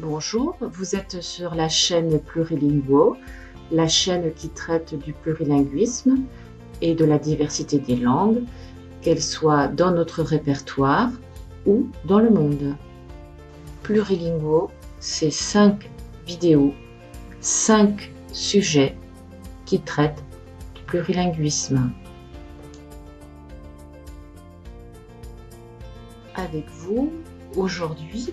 Bonjour, vous êtes sur la chaîne Plurilinguo, la chaîne qui traite du plurilinguisme et de la diversité des langues, qu'elles soient dans notre répertoire ou dans le monde. Plurilinguo, c'est cinq vidéos, cinq sujets qui traitent du plurilinguisme. Avec vous, aujourd'hui,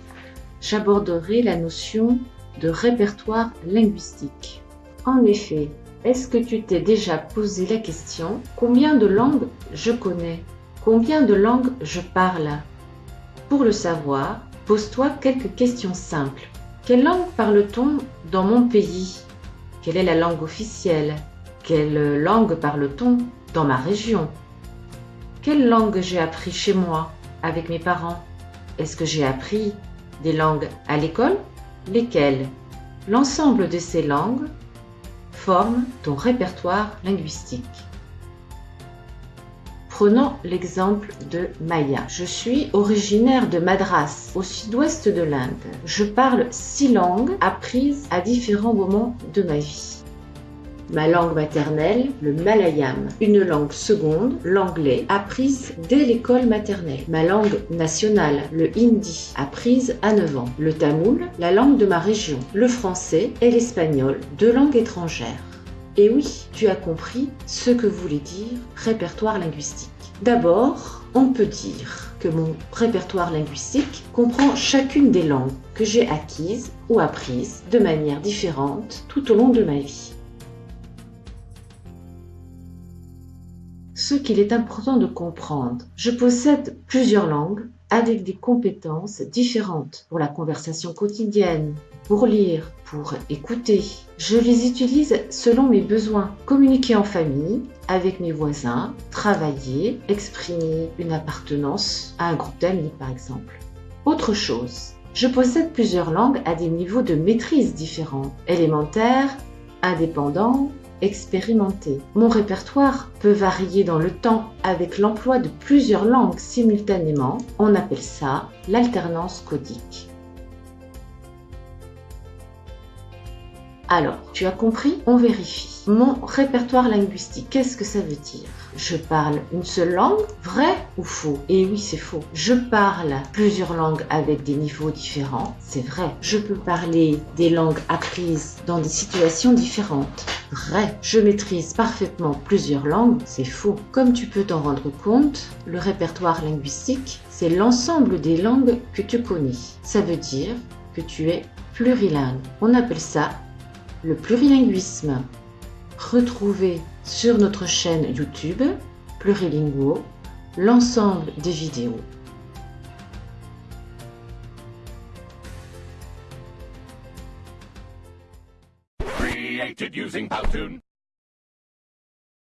j'aborderai la notion de répertoire linguistique. En effet, est-ce que tu t'es déjà posé la question combien de langues je connais? Combien de langues je parle? Pour le savoir, pose-toi quelques questions simples. Quelle langue parle-t-on dans mon pays? Quelle est la langue officielle? Quelle langue parle-t-on dans ma région? Quelle langue j'ai appris chez moi, avec mes parents? Est-ce que j'ai appris des langues à l'école, lesquelles l'ensemble de ces langues forment ton répertoire linguistique. Prenons l'exemple de Maya. Je suis originaire de Madras, au sud-ouest de l'Inde. Je parle six langues apprises à différents moments de ma vie ma langue maternelle, le malayam, une langue seconde, l'anglais, apprise dès l'école maternelle, ma langue nationale, le hindi, apprise à 9 ans, le tamoul, la langue de ma région, le français et l'espagnol, deux langues étrangères. Et oui, tu as compris ce que voulait dire répertoire linguistique. D'abord, on peut dire que mon répertoire linguistique comprend chacune des langues que j'ai acquises ou apprises de manière différente tout au long de ma vie. Ce qu'il est important de comprendre. Je possède plusieurs langues avec des compétences différentes pour la conversation quotidienne, pour lire, pour écouter. Je les utilise selon mes besoins. Communiquer en famille, avec mes voisins, travailler, exprimer une appartenance à un groupe d'amis par exemple. Autre chose, je possède plusieurs langues à des niveaux de maîtrise différents, élémentaire, indépendant, expérimenté. Mon répertoire peut varier dans le temps avec l'emploi de plusieurs langues simultanément. On appelle ça l'alternance codique. Alors, tu as compris On vérifie. Mon répertoire linguistique, qu'est-ce que ça veut dire? Je parle une seule langue Vrai ou faux? Et oui, c'est faux. Je parle plusieurs langues avec des niveaux différents C'est vrai. Je peux parler des langues apprises dans des situations différentes Vrai. Je maîtrise parfaitement plusieurs langues C'est faux. Comme tu peux t'en rendre compte, le répertoire linguistique, c'est l'ensemble des langues que tu connais. Ça veut dire que tu es plurilingue. On appelle ça le plurilinguisme. Retrouvez sur notre chaîne YouTube Plurilinguo l'ensemble des vidéos.